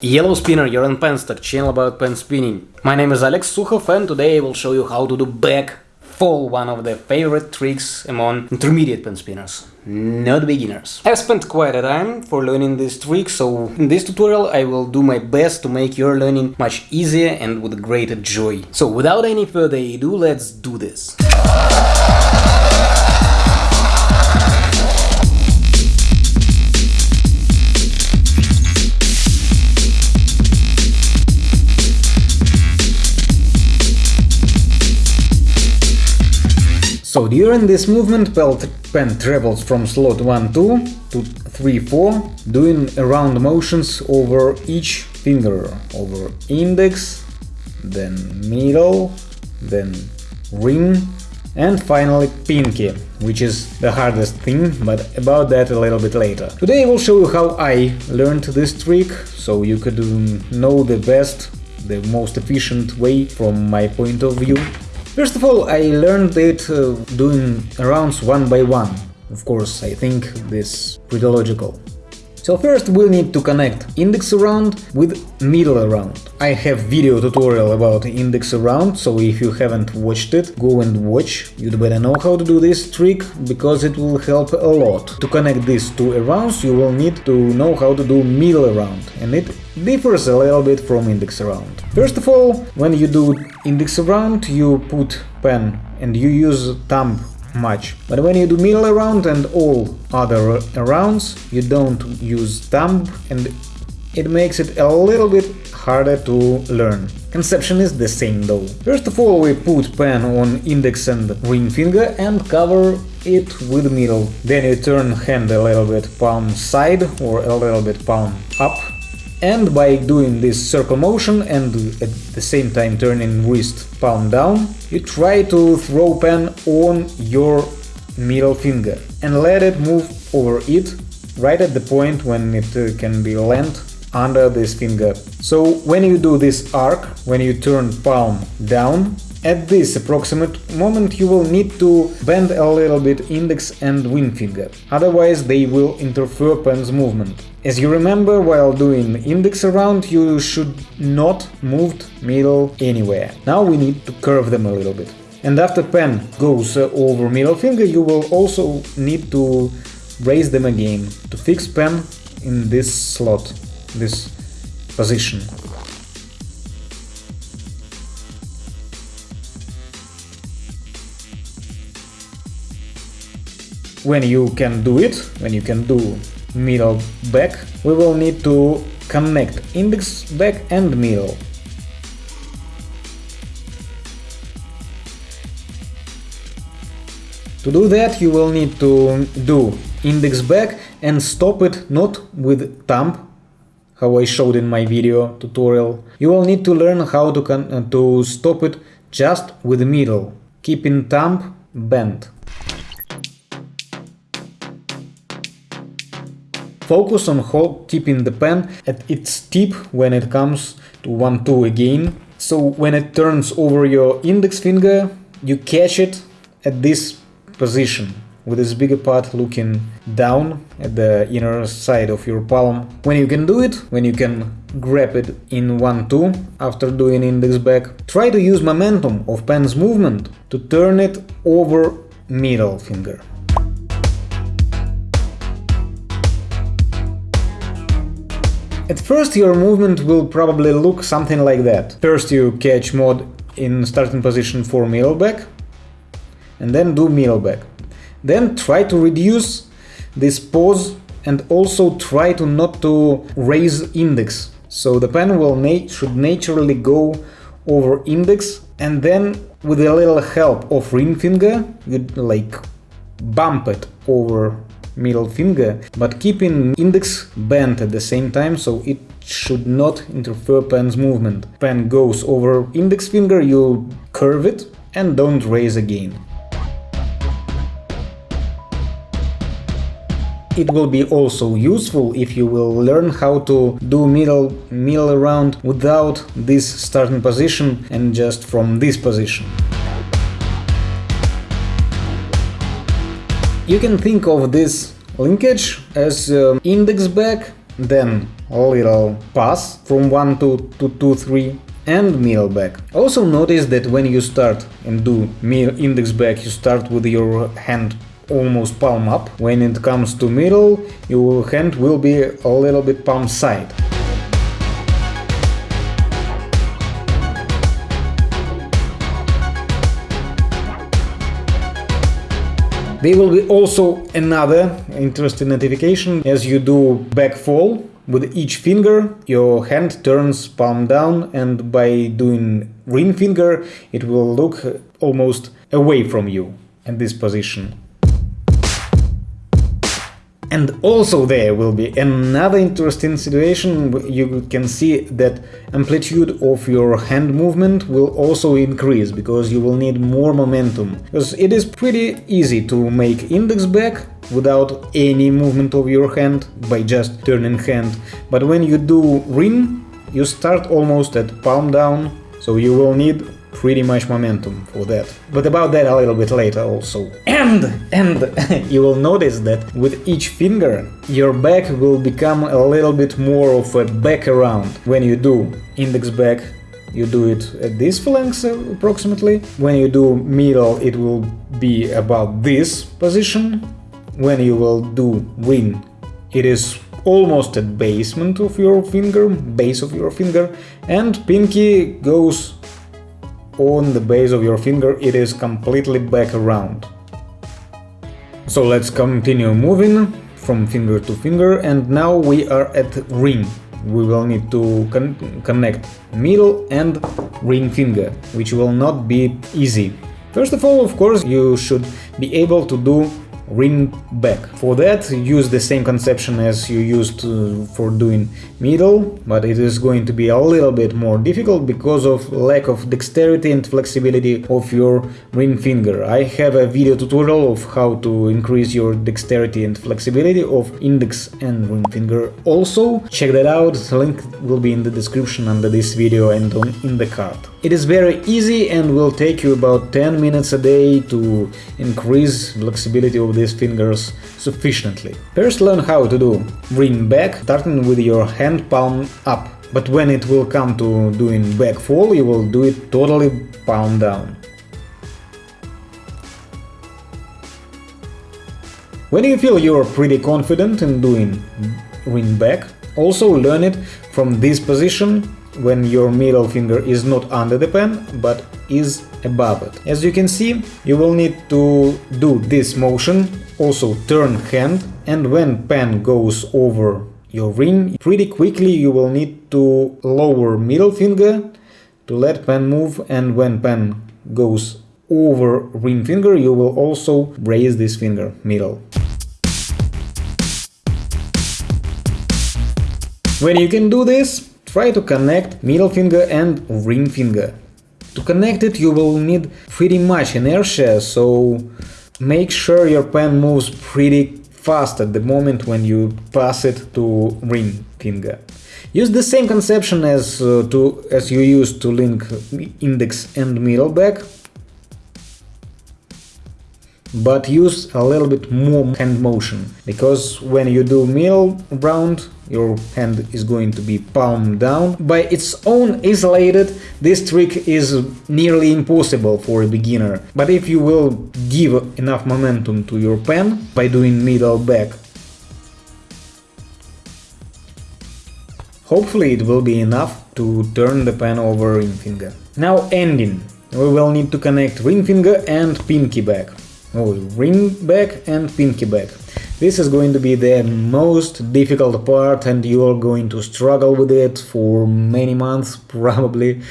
Yellow Spinner, you're on Penstock, channel about pen spinning. My name is Alex Sukhov and today I will show you how to do back fall, one of the favorite tricks among intermediate pen spinners, not beginners. I've spent quite a time for learning this trick, so in this tutorial I will do my best to make your learning much easier and with greater joy. So without any further ado, let's do this. During this movement pen travels from slot 1 2 to 3 4, doing round motions over each finger, over index, then middle, then ring, and finally pinky, which is the hardest thing, but about that a little bit later. Today I will show you how I learned this trick, so you could know the best, the most efficient way from my point of view. First of all, I learned it uh, doing rounds one by one. Of course, I think this pretty logical. So first we'll need to connect index around with middle around. I have video tutorial about index around, so if you haven't watched it, go and watch. You'd better know how to do this trick, because it will help a lot. To connect these two arounds, you will need to know how to do middle around, and it differs a little bit from index around. First of all, when you do index around, you put pen and you use thumb much. But when you do middle around and all other rounds, you don't use thumb and it makes it a little bit harder to learn. Conception is the same though. First of all, we put pen on index and ring finger and cover it with middle. Then you turn hand a little bit palm side or a little bit palm up and by doing this circle motion and at the same time turning wrist palm down, you try to throw pen on your middle finger and let it move over it right at the point when it uh, can be lent under this finger. So when you do this arc, when you turn palm down, at this approximate moment you will need to bend a little bit index and ring finger, otherwise they will interfere pen's movement. As you remember, while doing index around, you should not move middle anywhere. Now we need to curve them a little bit. And after pen goes uh, over middle finger, you will also need to raise them again to fix pen in this slot, this position. when you can do it, when you can do middle back, we will need to connect index back and middle. To do that you will need to do index back and stop it not with thumb, how I showed in my video tutorial. You will need to learn how to, uh, to stop it just with middle, keeping thumb bent. Focus on keeping the pen at its tip when it comes to 1-2 again. So when it turns over your index finger, you catch it at this position with this bigger part looking down at the inner side of your palm. When you can do it, when you can grab it in 1-2 after doing index back, try to use momentum of pen's movement to turn it over middle finger. At first your movement will probably look something like that. First you catch mod in starting position for middle back, and then do middle back. Then try to reduce this pause and also try to not to raise index. So the pen will na should naturally go over index and then with a little help of ring finger you like bump it over middle finger, but keeping index bent at the same time, so it should not interfere pen's movement. Pen goes over index finger, you curve it and don't raise again. It will be also useful if you will learn how to do middle middle around without this starting position and just from this position. You can think of this linkage as um, index back then a little pass from 1 to, to 2, 3 and middle back. Also notice that when you start and do index back, you start with your hand almost palm up. When it comes to middle, your hand will be a little bit palm side. There will be also another interesting notification as you do back fall. With each finger your hand turns palm down and by doing ring finger it will look almost away from you in this position. And also there will be another interesting situation, you can see that amplitude of your hand movement will also increase, because you will need more momentum. Because it is pretty easy to make index back without any movement of your hand, by just turning hand, but when you do ring, you start almost at palm down, so you will need pretty much momentum for that. But about that a little bit later also. And, and you will notice that with each finger your back will become a little bit more of a back around. When you do index back you do it at this phalanx uh, approximately. When you do middle it will be about this position. When you will do ring it is almost at basement of your finger, base of your finger, and pinky goes on the base of your finger it is completely back around. So let's continue moving from finger to finger and now we are at ring. We will need to con connect middle and ring finger, which will not be easy. First of all, of course, you should be able to do ring back. For that use the same conception as you used uh, for doing middle, but it is going to be a little bit more difficult because of lack of dexterity and flexibility of your ring finger. I have a video tutorial of how to increase your dexterity and flexibility of index and ring finger also. Check that out, the link will be in the description under this video and on, in the card. It is very easy and will take you about 10 minutes a day to increase flexibility of these fingers sufficiently. First learn how to do ring back, starting with your hand palm up. But when it will come to doing back fall, you will do it totally palm down. When you feel you're pretty confident in doing ring back, also learn it from this position when your middle finger is not under the pen, but is above it. As you can see, you will need to do this motion, also turn hand, and when pen goes over your ring, pretty quickly you will need to lower middle finger to let pen move, and when pen goes over ring finger, you will also raise this finger, middle. When you can do this, Try to connect middle finger and ring finger. To connect it you will need pretty much inertia, so make sure your pen moves pretty fast at the moment when you pass it to ring finger. Use the same conception as, uh, to, as you used to link index and middle back, but use a little bit more hand motion, because when you do middle round your hand is going to be palm down. By its own isolated, this trick is nearly impossible for a beginner, but if you will give enough momentum to your pen by doing middle back, hopefully it will be enough to turn the pen over ring finger. Now ending. We will need to connect ring finger and pinky back. Oh, ring back and pinky back. This is going to be the most difficult part and you are going to struggle with it for many months, probably.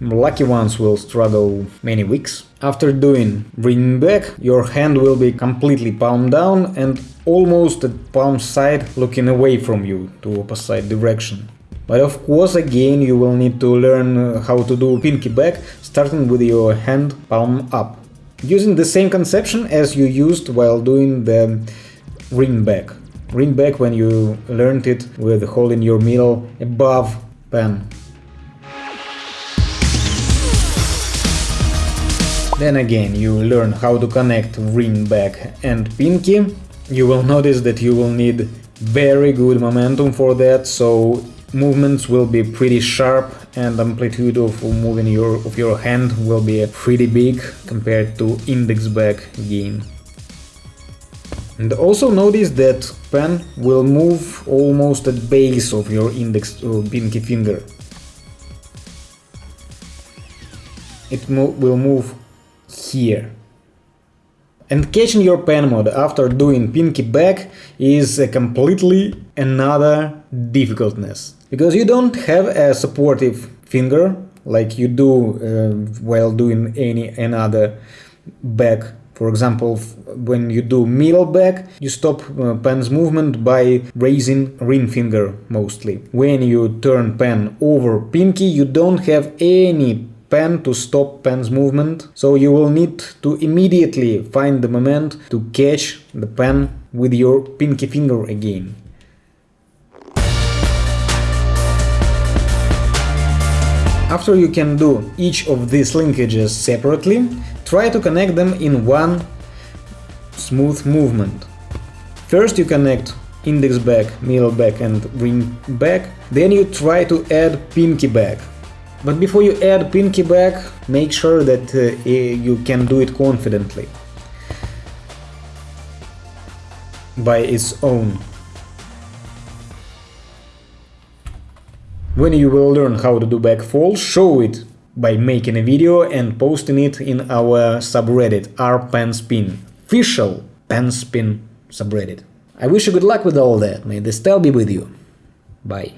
Lucky ones will struggle many weeks. After doing ring back, your hand will be completely palm down and almost at palm side looking away from you to opposite direction. But of course again you will need to learn uh, how to do pinky back, starting with your hand palm up. Using the same conception as you used while doing the ring back. Ring back when you learned it with holding your middle above pen. Then again you learn how to connect ring back and pinky. You will notice that you will need very good momentum for that, so movements will be pretty sharp and amplitude of moving your of your hand will be pretty big compared to index back game. And also notice that pen will move almost at base of your index or pinky finger. It mo will move here. And catching your pen mode after doing pinky back is a completely another difficultness. Because you don't have a supportive finger like you do uh, while doing any another back. For example, when you do middle back, you stop uh, pen's movement by raising ring finger mostly. When you turn pen over pinky, you don't have any pen to stop pen's movement, so you will need to immediately find the moment to catch the pen with your pinky finger again. After you can do each of these linkages separately, try to connect them in one smooth movement. First you connect index back, middle back and ring back, then you try to add pinky back. But before you add pinky back, make sure that uh, you can do it confidently by its own. When you will learn how to do back fall, show it by making a video and posting it in our subreddit rpenspin, official penspin subreddit. I wish you good luck with all that, may the style be with you. Bye.